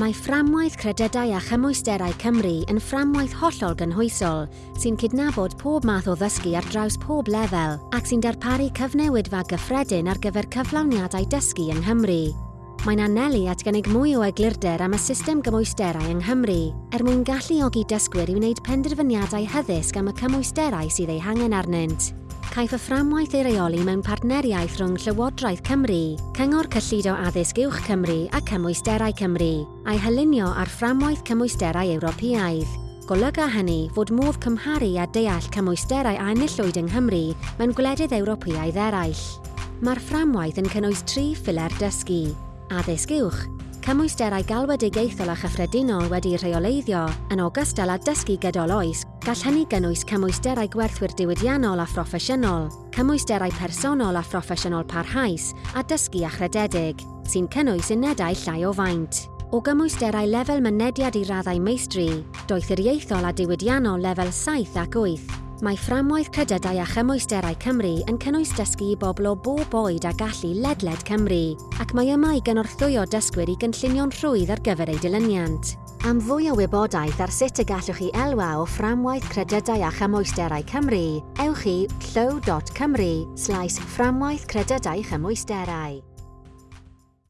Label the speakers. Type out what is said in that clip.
Speaker 1: Mae fframwaith credydau a chymwysterau Cymru yn fframwaith hollol gynhwysol sy'n cydnabod pob math o ddysgu ar draws pob lefel ac sy'n darparu cyfnewidfa gyffredin ar gyfer cyflawniadau dysgu yng Nghymru. Mae'n anelu at gynnig mwy o eglurder am y system gymwysterau yng Nghymru er mwyn galluogi dysgwyr i wneud penderfyniadau hyddysg am y cymwysterau sydd ei hangen arnynt caiff y fframwaith ei reoli mewn partneriaeth rhwng Llywodraeth Cymru, Cyngor Cyllido Addysg Uwch Cymru a Cymwysterau Cymru, a'i hylunio ar fframwaith cymwysterau Ewropeaidd. Golyga hynny fod modd cymharu a deall cymwysterau a enillwyd yng Nghymru mewn gwledydd Ewropeaidd eraill. Mae'r fframwaith yn cynnwys tri ffiler dysgu, addysg uwch, Cymwysterau galwedigaethol a chyffredinol wedi'i rheoleiddio, yn ogystal â dysgu gydol oes, gall hynny gynnwys cymwysterau gwerthwyr diwydiannol a phroffesiynol, cymwysterau personol a phroffesiynol parhaus a dysgu a chrededig, sy'n cynnwys unedau llai o faint. O gymwysterau lefel mynediad i raddau meistri, doethuriaethol a diwydiannol lefel 7 ac 8, Mae fframwaith credydau a chymwysterau Cymru yn cynnwys dysgu i bobl o bob oed a gallu ledled Cymru, ac mae yma i gynorthwyo dysgwyr i gynllunio'n rhwydd ar gyfer ei dilyniant. Am fwy o wybodaeth ar sut y gallwch chi elwa o fframwaith credydau a chymwysterau Cymru, ewch i llyw.cymru slaes fframwaith credydau chymwysterau.